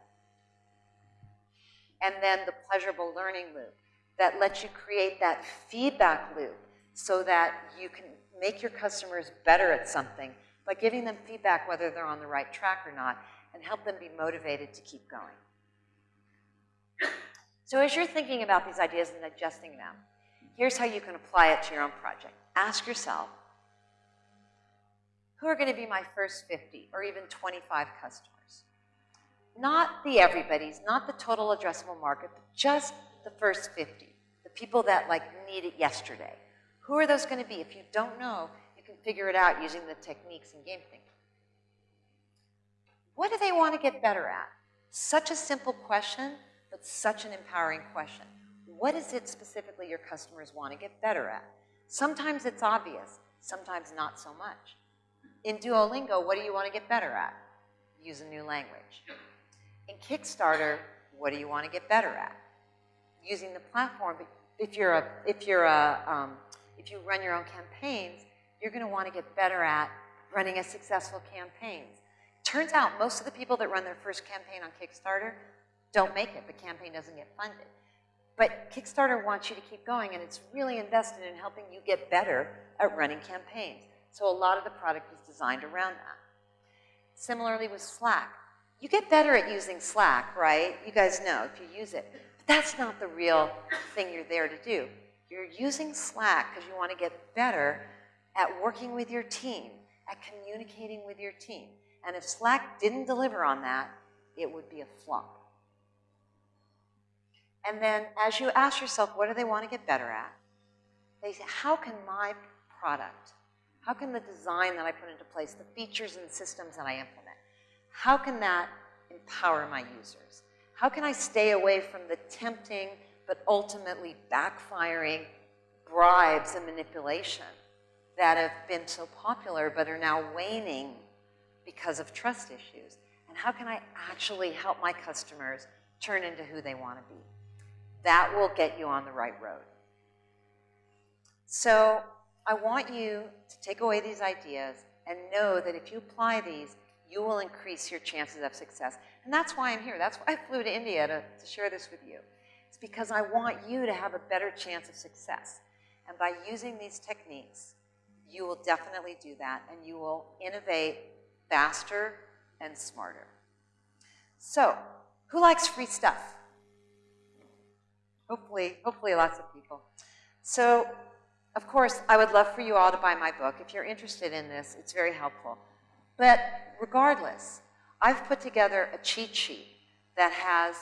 And then the pleasurable learning loop that lets you create that feedback loop so that you can make your customers better at something by giving them feedback whether they're on the right track or not and help them be motivated to keep going. So as you're thinking about these ideas and adjusting them, here's how you can apply it to your own project. Ask yourself, who are going to be my first 50 or even 25 customers? Not the everybody's, not the total addressable market, but just the first 50, the people that like need it yesterday. Who are those going to be? If you don't know, you can figure it out using the techniques in game thinking. What do they want to get better at? Such a simple question, but such an empowering question. What is it specifically your customers want to get better at? Sometimes it's obvious, sometimes not so much. In Duolingo, what do you want to get better at? Use a new language. In Kickstarter, what do you want to get better at? Using the platform. If you're a, if you're a, um, if you run your own campaigns, you're going to want to get better at running a successful campaigns. Turns out most of the people that run their first campaign on Kickstarter don't make it. The campaign doesn't get funded. But Kickstarter wants you to keep going, and it's really invested in helping you get better at running campaigns. So a lot of the product is designed around that. Similarly with Slack. You get better at using Slack, right? You guys know if you use it. But that's not the real thing you're there to do. You're using Slack because you want to get better at working with your team, at communicating with your team. And if Slack didn't deliver on that, it would be a flop. And then as you ask yourself, what do they want to get better at? They say, how can my product, how can the design that I put into place, the features and systems that I implement, how can that empower my users? How can I stay away from the tempting but ultimately backfiring bribes and manipulation that have been so popular but are now waning because of trust issues? And how can I actually help my customers turn into who they want to be? That will get you on the right road. So I want you to take away these ideas and know that if you apply these, you will increase your chances of success. And that's why I'm here. That's why I flew to India to, to share this with you. It's because I want you to have a better chance of success. And by using these techniques, you will definitely do that and you will innovate faster and smarter. So, who likes free stuff? Hopefully, hopefully lots of people. So, of course, I would love for you all to buy my book. If you're interested in this, it's very helpful. But regardless, I've put together a cheat sheet that has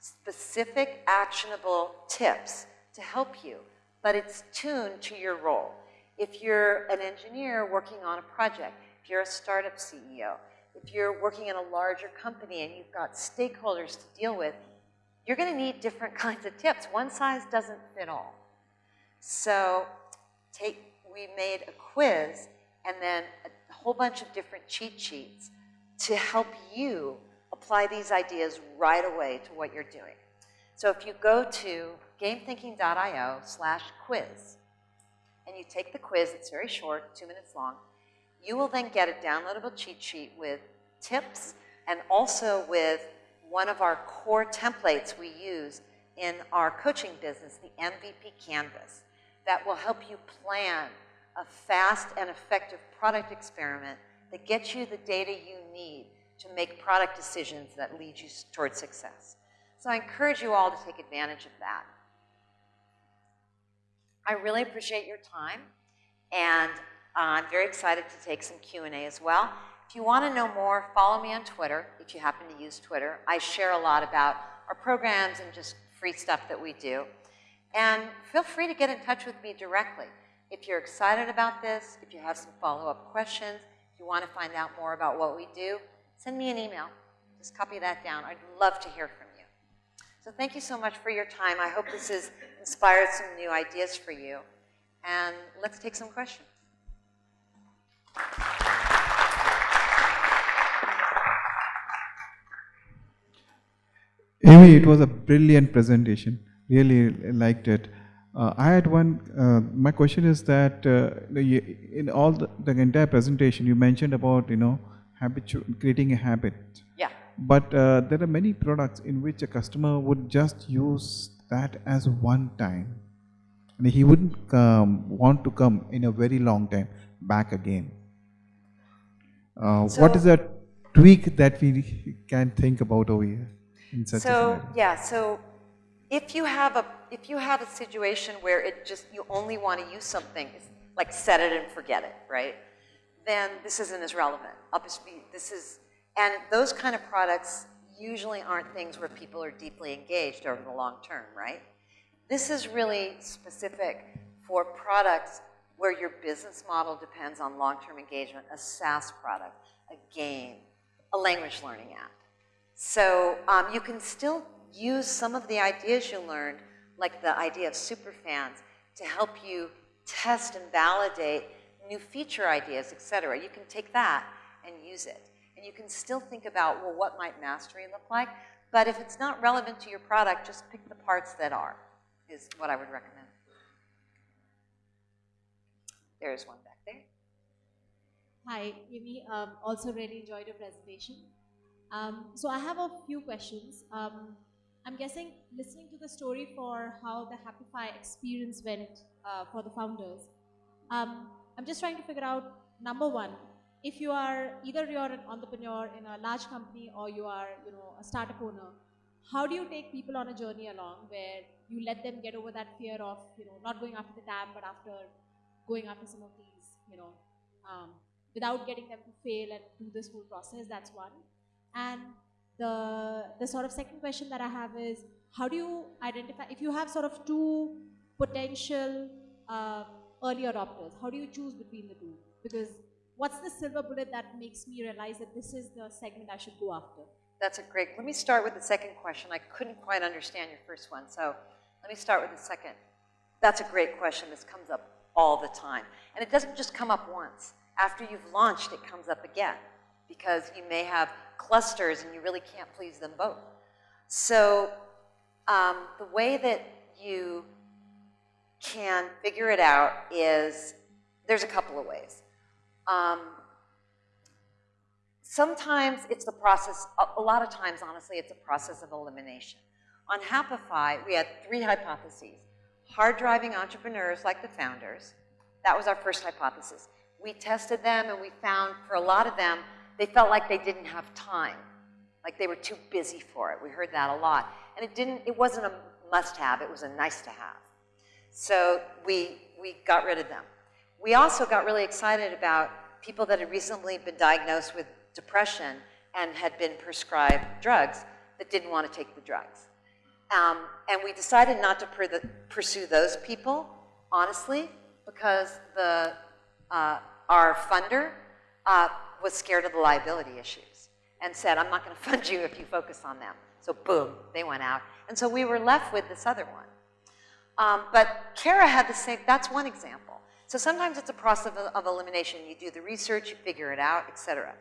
specific actionable tips to help you, but it's tuned to your role. If you're an engineer working on a project, if you're a startup CEO, if you're working in a larger company and you've got stakeholders to deal with, you're going to need different kinds of tips. One size doesn't fit all. So take, we made a quiz and then a whole bunch of different cheat sheets to help you apply these ideas right away to what you're doing. So if you go to gamethinking.io slash quiz and you take the quiz, it's very short, two minutes long, you will then get a downloadable cheat sheet with tips and also with one of our core templates we use in our coaching business, the MVP Canvas, that will help you plan a fast and effective product experiment that gets you the data you need to make product decisions that lead you towards success. So I encourage you all to take advantage of that. I really appreciate your time, and uh, I'm very excited to take some Q&A as well. If you want to know more, follow me on Twitter, if you happen to use Twitter. I share a lot about our programs and just free stuff that we do. And feel free to get in touch with me directly. If you're excited about this, if you have some follow-up questions, if you want to find out more about what we do, send me an email. Just copy that down. I'd love to hear from you. So thank you so much for your time. I hope this has inspired some new ideas for you. And let's take some questions. Amy, it was a brilliant presentation. Really liked it. Uh, I had one, uh, my question is that uh, in all the, the, entire presentation, you mentioned about, you know, habitu creating a habit. Yeah. But uh, there are many products in which a customer would just use that as one time. And he wouldn't um, want to come in a very long time back again. Uh, so what is that tweak that we can think about over here? So yeah, so if you have a if you have a situation where it just you only want to use something, like set it and forget it, right? Then this isn't as relevant. This is and those kind of products usually aren't things where people are deeply engaged over the long term, right? This is really specific for products where your business model depends on long-term engagement, a SaaS product, a game, a language learning app. So um, you can still use some of the ideas you learned, like the idea of superfans, to help you test and validate new feature ideas, et cetera. You can take that and use it. And you can still think about, well, what might mastery look like? But if it's not relevant to your product, just pick the parts that are, is what I would recommend. There's one back there. Hi, Amy. Um, also really enjoyed your presentation. Um, so I have a few questions. Um, I'm guessing listening to the story for how the Happify experience went uh, for the founders, um, I'm just trying to figure out, number one, if you are, either you're an entrepreneur in a large company or you are, you know, a startup owner, how do you take people on a journey along where you let them get over that fear of, you know, not going after the TAM, but after going after some of these, you know, um, without getting them to fail and do this whole process, that's one. And the, the sort of second question that I have is, how do you identify, if you have sort of two potential um, early adopters, how do you choose between the two? Because what's the silver bullet that makes me realize that this is the segment I should go after? That's a great, let me start with the second question. I couldn't quite understand your first one, so let me start with the second. That's a great question. This comes up all the time. And it doesn't just come up once. After you've launched, it comes up again because you may have clusters and you really can't please them both. So um, the way that you can figure it out is, there's a couple of ways. Um, sometimes it's the process, a, lot of times, honestly, it's a process of elimination. On Happify, we had three hypotheses. Hard driving entrepreneurs like the founders, that was our first hypothesis. We tested them and we found for a lot of them, they felt like they didn't have time, like they were too busy for it. We heard that a lot. And it didn't, it wasn't a must-have, it was a nice-to-have. So we, we got rid of them. We also got really excited about people that had recently been diagnosed with depression and had been prescribed drugs that didn't want to take the drugs. Um, and we decided not to pursue those people, honestly, because the, uh, our funder uh, was scared of the liability issues and said, I'm not going to fund you if you focus on them. So boom, they went out. And so we were left with this other one. Um, but Kara had the same, that's one example. So sometimes it's a process of, of elimination. You do the research, you figure it out, etc.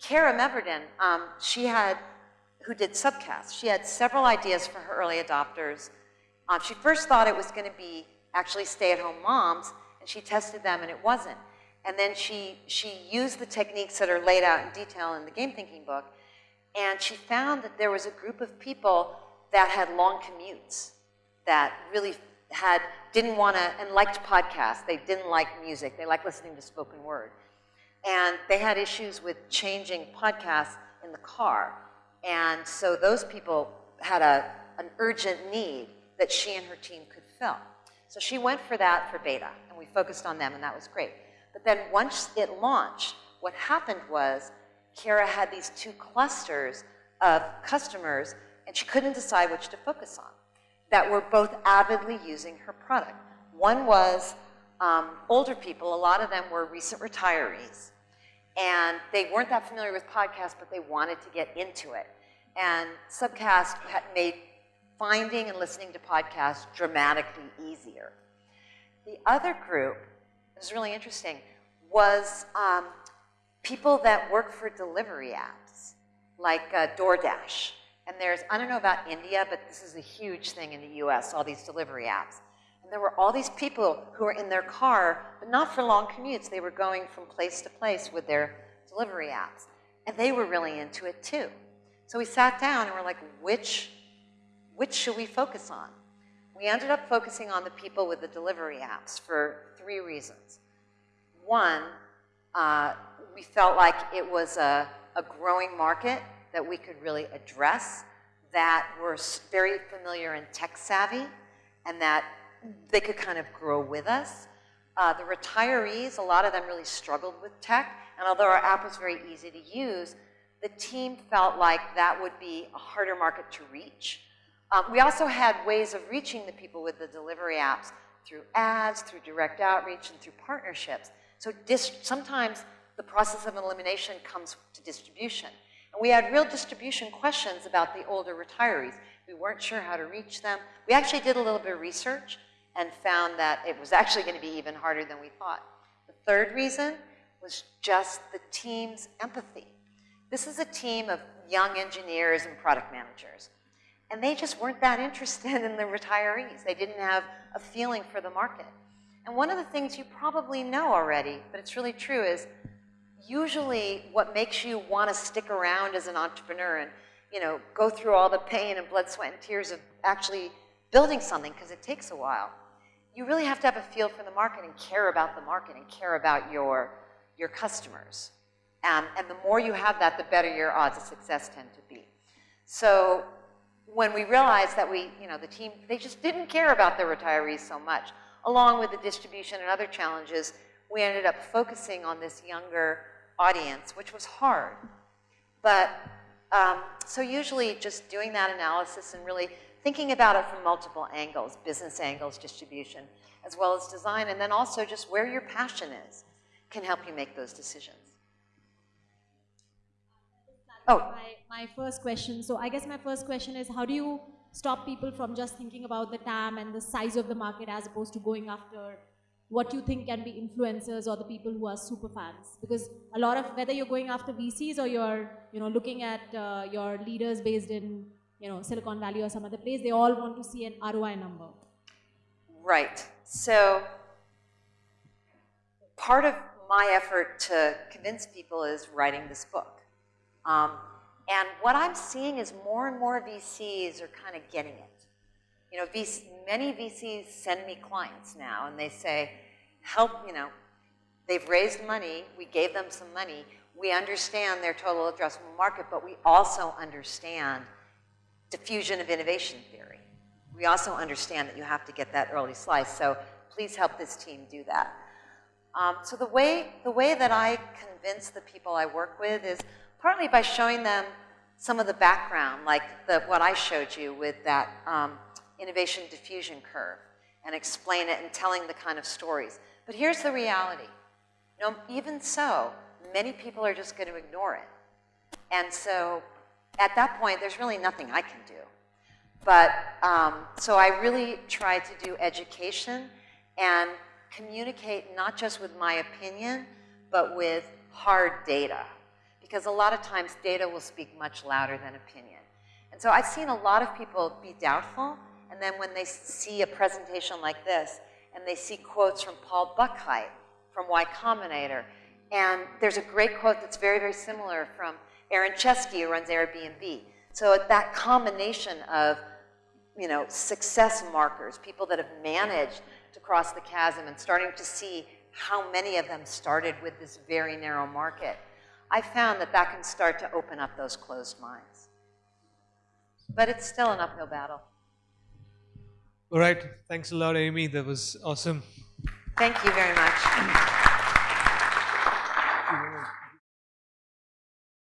Kara Meverden, um, she had, who did Subcast, she had several ideas for her early adopters. Um, she first thought it was going to be actually stay-at-home moms, and she tested them, and it wasn't. And then she, she used the techniques that are laid out in detail in the game thinking book, and she found that there was a group of people that had long commutes, that really had, didn't want to, and liked podcasts. They didn't like music. They liked listening to spoken word. and they had issues with changing podcasts in the car. And so those people had a, an urgent need that she and her team could fill. So she went for that for beta, and we focused on them, and that was great. But then once it launched, what happened was Kara had these two clusters of customers, and she couldn't decide which to focus on, that were both avidly using her product. One was um, older people, a lot of them were recent retirees, and they weren't that familiar with podcasts, but they wanted to get into it. And Subcast had made finding and listening to podcasts dramatically easier. The other group, was really interesting, was um, people that work for delivery apps, like uh, DoorDash. And there's, I don't know about India, but this is a huge thing in the US, all these delivery apps. And there were all these people who were in their car, but not for long commutes. They were going from place to place with their delivery apps. And they were really into it too. So we sat down and we're like, which, which should we focus on? We ended up focusing on the people with the delivery apps for three reasons. One, uh, we felt like it was a, a growing market that we could really address, that were very familiar and tech savvy, and that they could kind of grow with us. Uh, the retirees, a lot of them really struggled with tech, and although our app was very easy to use, the team felt like that would be a harder market to reach. Um, we also had ways of reaching the people with the delivery apps through ads, through direct outreach, and through partnerships. So sometimes the process of elimination comes to distribution. And we had real distribution questions about the older retirees. We weren't sure how to reach them. We actually did a little bit of research and found that it was actually going to be even harder than we thought. The third reason was just the team's empathy. This is a team of young engineers and product managers. And they just weren't that interested in the retirees. They didn't have a feeling for the market. And one of the things you probably know already, but it's really true, is usually what makes you want to stick around as an entrepreneur and you know, go through all the pain and blood, sweat, and tears of actually building something, because it takes a while, you really have to have a feel for the market and care about the market and care about your, your customers. And the more you have that, the better your odds of success tend to be. So when we realized that we, you know, the team, they just didn't care about the retirees so much, along with the distribution and other challenges, we ended up focusing on this younger audience, which was hard. But um, so usually just doing that analysis and really thinking about it from multiple angles, business angles, distribution, as well as design, and then also just where your passion is can help you make those decisions. Oh. My, my first question. So I guess my first question is how do you stop people from just thinking about the TAM and the size of the market as opposed to going after what you think can be influencers or the people who are super fans. Because a lot of whether you're going after VCs or you're you know looking at uh, your leaders based in you know Silicon Valley or some other place they all want to see an ROI number. Right. So part of my effort to convince people is writing this book. Um, and what I'm seeing is more and more VCs are kind of getting it you know, VC, many VCs send me clients now and they say, help, you know, they've raised money, we gave them some money, we understand their total addressable market, but we also understand diffusion of innovation theory. We also understand that you have to get that early slice, so please help this team do that. Um, so the way, the way that I convince the people I work with is partly by showing them some of the background, like the, what I showed you with that um, innovation diffusion curve and explain it and telling the kind of stories. But here's the reality. You know, even so, many people are just going to ignore it. And so at that point, there's really nothing I can do. But um, so I really try to do education and communicate not just with my opinion, but with hard data. Because a lot of times data will speak much louder than opinion. And so I've seen a lot of people be doubtful and then when they see a presentation like this, and they see quotes from Paul Buchheit from Y Combinator, and there's a great quote that's very, very similar from Aaron Chesky, who runs Airbnb. So that combination of, you know, success markers, people that have managed to cross the chasm and starting to see how many of them started with this very narrow market, I found that that can start to open up those closed minds. But it's still an uphill battle. All right. Thanks a lot, Amy. That was awesome. Thank you very much.